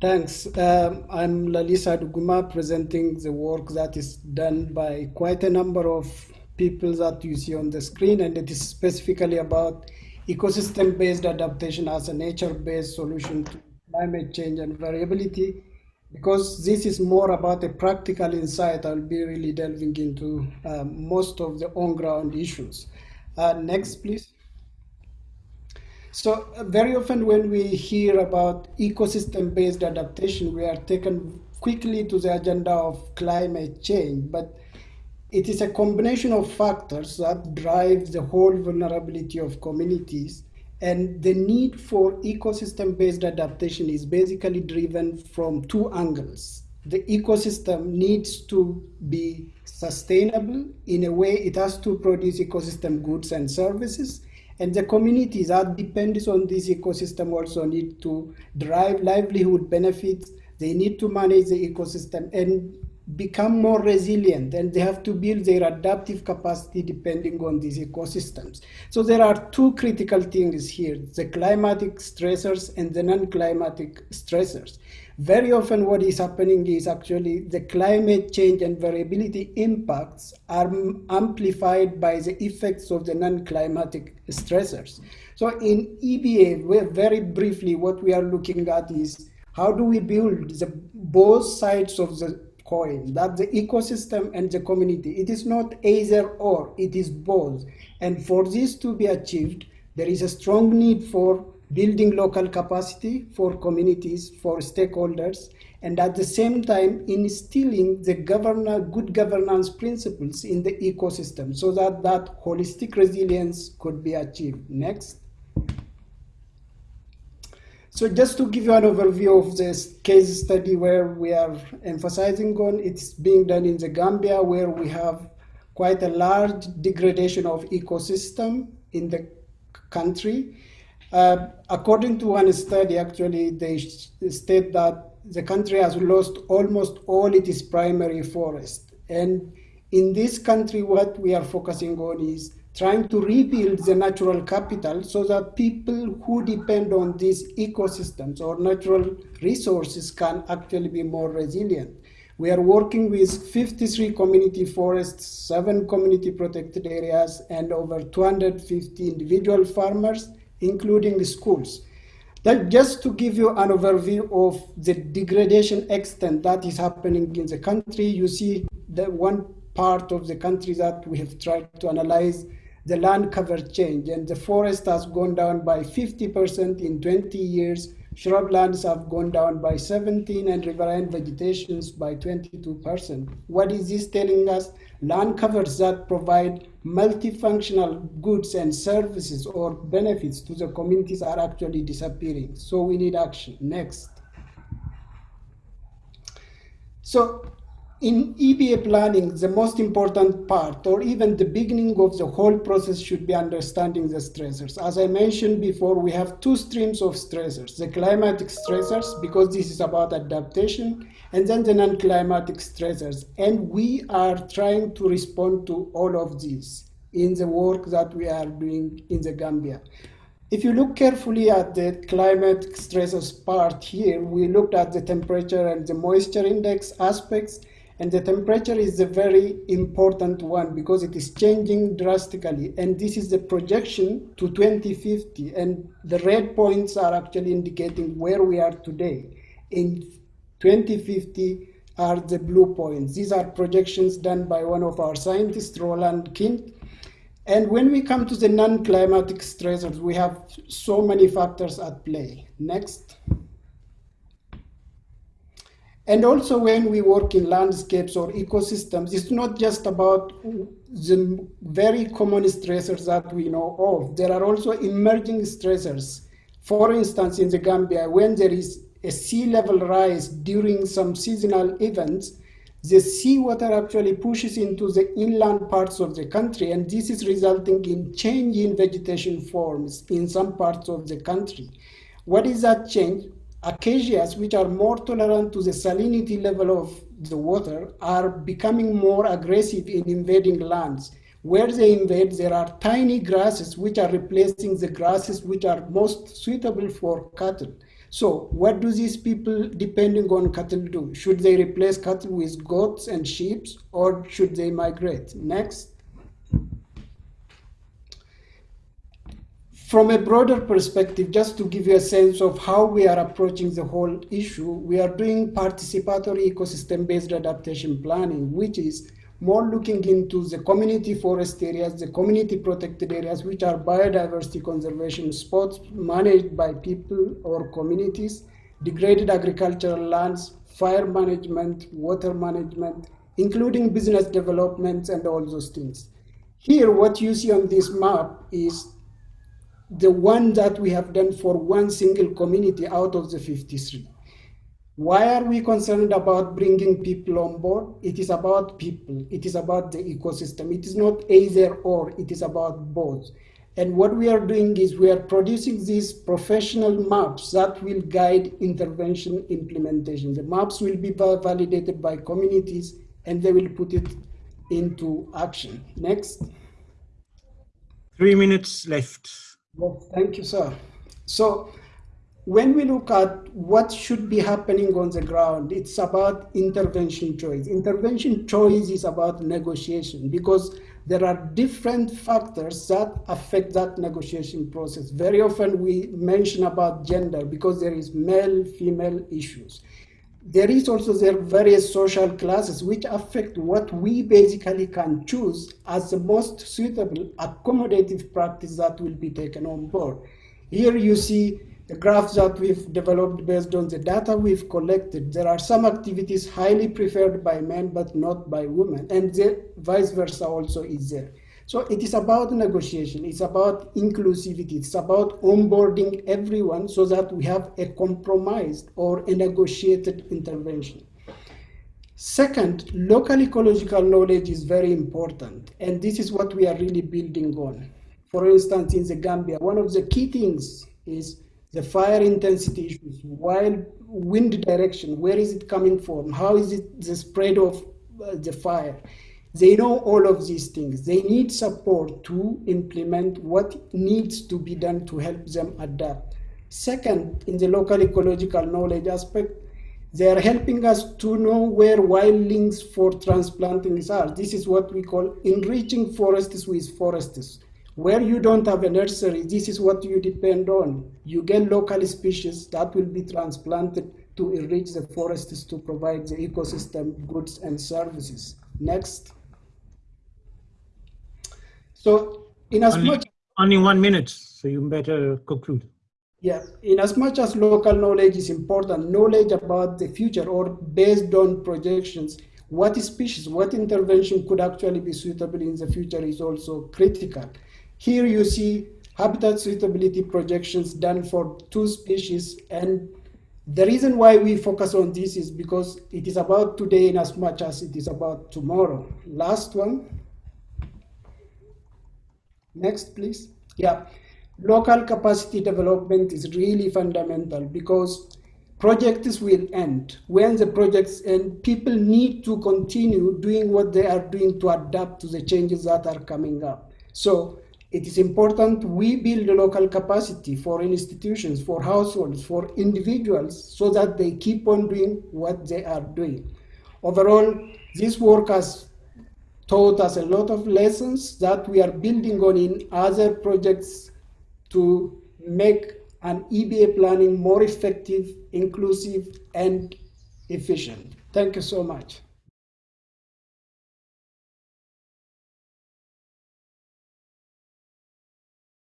Thanks. Um, I'm Lalisa Duguma presenting the work that is done by quite a number of people that you see on the screen, and it is specifically about ecosystem-based adaptation as a nature-based solution to climate change and variability. Because this is more about a practical insight, I'll be really delving into um, most of the on-ground issues. Uh, next, please. So uh, very often when we hear about ecosystem-based adaptation, we are taken quickly to the agenda of climate change, but it is a combination of factors that drive the whole vulnerability of communities. And the need for ecosystem-based adaptation is basically driven from two angles. The ecosystem needs to be sustainable in a way it has to produce ecosystem goods and services and the communities that depends on this ecosystem also need to drive livelihood benefits. They need to manage the ecosystem and become more resilient and they have to build their adaptive capacity depending on these ecosystems. So there are two critical things here, the climatic stressors and the non-climatic stressors. Very often what is happening is actually the climate change and variability impacts are amplified by the effects of the non-climatic stressors. So in EBA, very briefly, what we are looking at is how do we build the both sides of the coin. That the ecosystem and the community. It is not either or it is both. And for this to be achieved there is a strong need for building local capacity for communities for stakeholders and at the same time instilling the governor, good governance principles in the ecosystem so that that holistic resilience could be achieved. Next so just to give you an overview of this case study where we are emphasizing on, it's being done in the Gambia where we have quite a large degradation of ecosystem in the country. Uh, according to one study, actually, they state that the country has lost almost all its primary forest. And in this country, what we are focusing on is trying to rebuild the natural capital so that people who depend on these ecosystems or natural resources can actually be more resilient. We are working with 53 community forests, seven community protected areas, and over 250 individual farmers, including schools. That just to give you an overview of the degradation extent that is happening in the country, you see the one part of the country that we have tried to analyze the land cover change and the forest has gone down by 50% in 20 years. Shrublands have gone down by 17 and riverine vegetations by 22%. What is this telling us? Land covers that provide multifunctional goods and services or benefits to the communities are actually disappearing. So we need action. Next. So in EBA planning, the most important part, or even the beginning of the whole process, should be understanding the stressors. As I mentioned before, we have two streams of stressors the climatic stressors, because this is about adaptation, and then the non climatic stressors. And we are trying to respond to all of these in the work that we are doing in the Gambia. If you look carefully at the climate stressors part here, we looked at the temperature and the moisture index aspects and the temperature is a very important one because it is changing drastically. And this is the projection to 2050. And the red points are actually indicating where we are today. In 2050 are the blue points. These are projections done by one of our scientists, Roeland Kindt. And when we come to the non-climatic stressors, we have so many factors at play. Next. And also when we work in landscapes or ecosystems, it's not just about the very common stressors that we know of. There are also emerging stressors. For instance, in the Gambia, when there is a sea level rise during some seasonal events, the seawater actually pushes into the inland parts of the country, and this is resulting in change in vegetation forms in some parts of the country. What is that change? Acacias, which are more tolerant to the salinity level of the water, are becoming more aggressive in invading lands. Where they invade, there are tiny grasses which are replacing the grasses which are most suitable for cattle. So what do these people depending on cattle do? Should they replace cattle with goats and sheep or should they migrate? Next. From a broader perspective, just to give you a sense of how we are approaching the whole issue, we are doing participatory ecosystem-based adaptation planning, which is more looking into the community forest areas, the community protected areas, which are biodiversity conservation spots managed by people or communities, degraded agricultural lands, fire management, water management, including business developments and all those things. Here, what you see on this map is the one that we have done for one single community out of the 53. Why are we concerned about bringing people on board? It is about people. It is about the ecosystem. It is not either or, it is about both. And what we are doing is we are producing these professional maps that will guide intervention implementation. The maps will be validated by communities and they will put it into action. Next. Three minutes left. Well, thank you, sir. So when we look at what should be happening on the ground, it's about intervention choice. Intervention choice is about negotiation because there are different factors that affect that negotiation process. Very often we mention about gender because there is male, female issues. There is also there various social classes which affect what we basically can choose as the most suitable accommodative practice that will be taken on board. Here you see the graphs that we've developed based on the data we've collected, there are some activities highly preferred by men but not by women, and the vice versa also is there. So it is about negotiation, it's about inclusivity, it's about onboarding everyone so that we have a compromised or a negotiated intervention. Second, local ecological knowledge is very important, and this is what we are really building on. For instance, in the Gambia, one of the key things is the fire intensity issues, wild wind direction, where is it coming from? How is it the spread of uh, the fire? They know all of these things. They need support to implement what needs to be done to help them adapt. Second, in the local ecological knowledge aspect, they are helping us to know where wildlings for transplanting are. This is what we call enriching forests with forests. Where you don't have a nursery, this is what you depend on. You get local species that will be transplanted to enrich the forests to provide the ecosystem goods and services. Next. So in as only, much only one minute, so you better conclude. Yeah, in as much as local knowledge is important, knowledge about the future or based on projections, what species, what intervention could actually be suitable in the future is also critical. Here you see habitat suitability projections done for two species and the reason why we focus on this is because it is about today in as much as it is about tomorrow. Last one. Next, please. Yeah, local capacity development is really fundamental because projects will end. When the projects end, people need to continue doing what they are doing to adapt to the changes that are coming up. So it is important we build local capacity for institutions, for households, for individuals, so that they keep on doing what they are doing. Overall, this work has taught us a lot of lessons that we are building on in other projects to make an EBA planning more effective, inclusive, and efficient. Thank you so much.